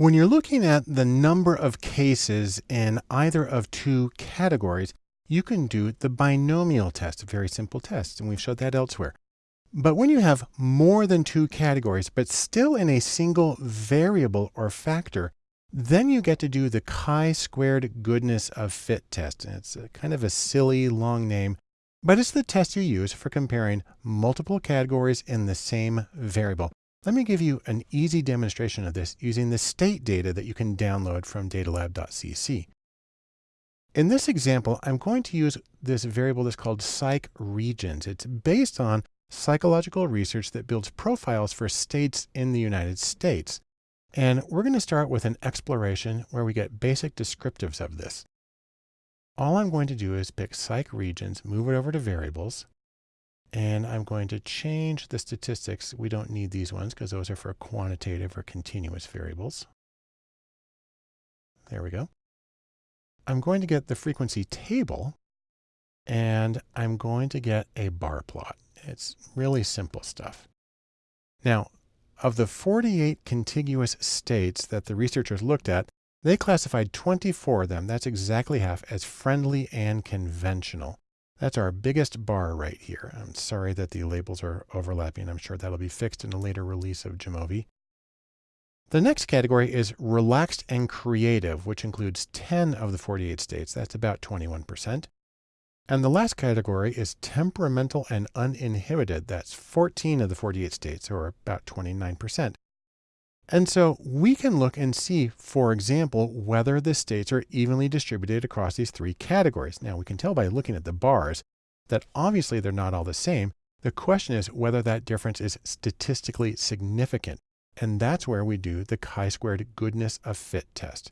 When you're looking at the number of cases in either of two categories, you can do the binomial test, a very simple test, and we've showed that elsewhere. But when you have more than two categories, but still in a single variable or factor, then you get to do the chi-squared goodness of fit test. And it's kind of a silly long name, but it's the test you use for comparing multiple categories in the same variable. Let me give you an easy demonstration of this using the state data that you can download from datalab.cc. In this example, I'm going to use this variable that's called psych regions. It's based on psychological research that builds profiles for states in the United States. And we're going to start with an exploration where we get basic descriptives of this. All I'm going to do is pick psych regions, move it over to variables, and I'm going to change the statistics. We don't need these ones because those are for quantitative or continuous variables. There we go. I'm going to get the frequency table and I'm going to get a bar plot. It's really simple stuff. Now, of the 48 contiguous states that the researchers looked at, they classified 24 of them, that's exactly half, as friendly and conventional. That's our biggest bar right here. I'm sorry that the labels are overlapping. I'm sure that'll be fixed in a later release of Jamovi. The next category is relaxed and creative, which includes 10 of the 48 states. That's about 21%. And the last category is temperamental and uninhibited. That's 14 of the 48 states, or about 29%. And so we can look and see, for example, whether the states are evenly distributed across these three categories. Now we can tell by looking at the bars that obviously they're not all the same. The question is whether that difference is statistically significant. And that's where we do the chi-squared goodness of fit test.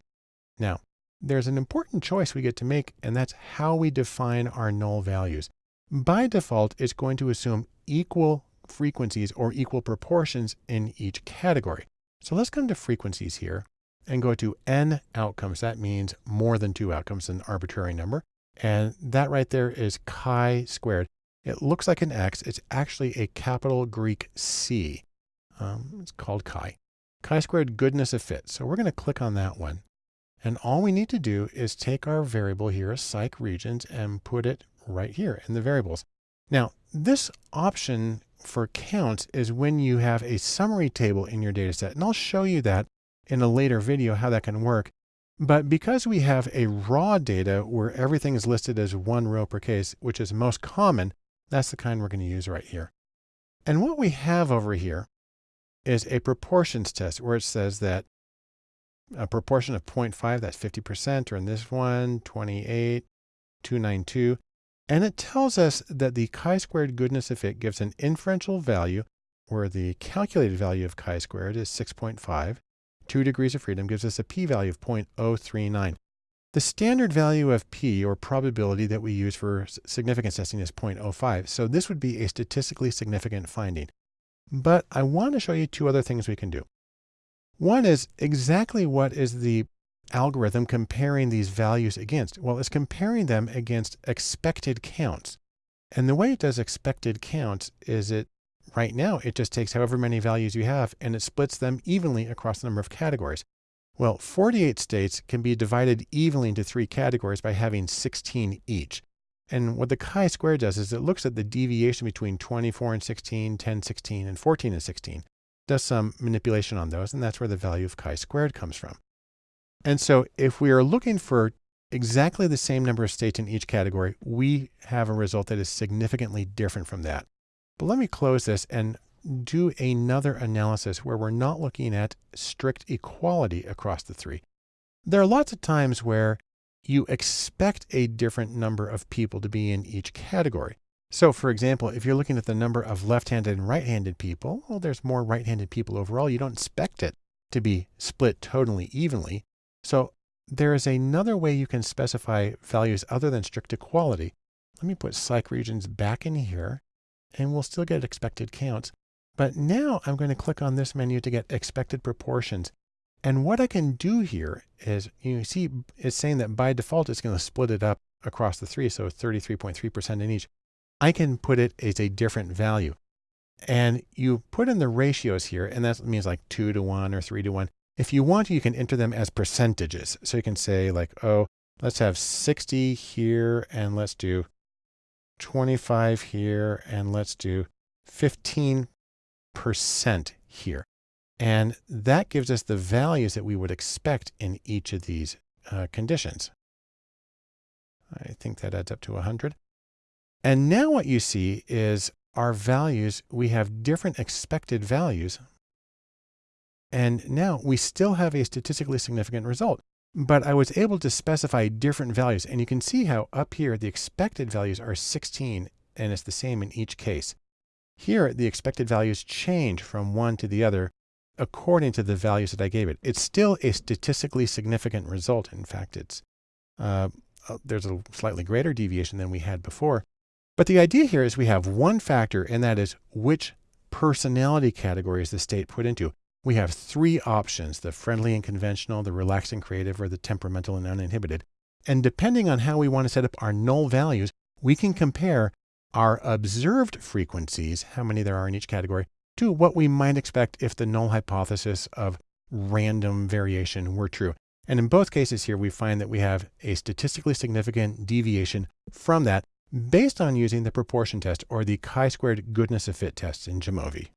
Now, there's an important choice we get to make, and that's how we define our null values. By default, it's going to assume equal frequencies or equal proportions in each category. So let's come to frequencies here and go to n outcomes. That means more than two outcomes, an arbitrary number. And that right there is chi squared. It looks like an X. It's actually a capital Greek C. Um, it's called chi. Chi squared goodness of fit. So we're going to click on that one. And all we need to do is take our variable here, psych regions, and put it right here in the variables. Now, this option for counts is when you have a summary table in your data set. And I'll show you that in a later video, how that can work. But because we have a raw data where everything is listed as one row per case, which is most common, that's the kind we're going to use right here. And what we have over here is a proportions test where it says that a proportion of 0.5, that's 50%, or in this one, 28, 292. And it tells us that the chi-squared goodness of fit gives an inferential value where the calculated value of chi-squared is 6.5. Two degrees of freedom gives us a p-value of 0.039. The standard value of p, or probability that we use for significance testing is 0.05. So this would be a statistically significant finding. But I want to show you two other things we can do. One is exactly what is the algorithm comparing these values against? Well, it's comparing them against expected counts. And the way it does expected counts is it right now, it just takes however many values you have and it splits them evenly across the number of categories. Well, 48 states can be divided evenly into three categories by having 16 each. And what the chi-square does is it looks at the deviation between 24 and 16, 10, 16, and 14 and 16, does some manipulation on those, and that's where the value of chi-squared comes from. And so if we are looking for exactly the same number of states in each category, we have a result that is significantly different from that. But let me close this and do another analysis where we're not looking at strict equality across the three. There are lots of times where you expect a different number of people to be in each category. So for example, if you're looking at the number of left-handed and right-handed people, well, there's more right-handed people overall. You don't expect it to be split totally evenly. So there is another way you can specify values other than strict equality. Let me put psych regions back in here and we'll still get expected counts. But now I'm going to click on this menu to get expected proportions. And what I can do here is you see it's saying that by default, it's going to split it up across the three. So 33.3% in each. I can put it as a different value. And you put in the ratios here, and that means like two to one or three to one. If you want, you can enter them as percentages. So you can say like, oh, let's have 60 here and let's do 25 here and let's do 15% here. And that gives us the values that we would expect in each of these uh, conditions. I think that adds up to 100. And now what you see is our values, we have different expected values. And now we still have a statistically significant result, but I was able to specify different values. And you can see how up here, the expected values are 16 and it's the same in each case. Here, the expected values change from one to the other according to the values that I gave it. It's still a statistically significant result. In fact, it's uh, uh, there's a slightly greater deviation than we had before. But the idea here is we have one factor, and that is which personality category is the state put into. We have three options, the friendly and conventional, the relaxed and creative, or the temperamental and uninhibited. And depending on how we want to set up our null values, we can compare our observed frequencies, how many there are in each category, to what we might expect if the null hypothesis of random variation were true. And in both cases here, we find that we have a statistically significant deviation from that based on using the proportion test or the chi-squared goodness of fit tests in Jamovi.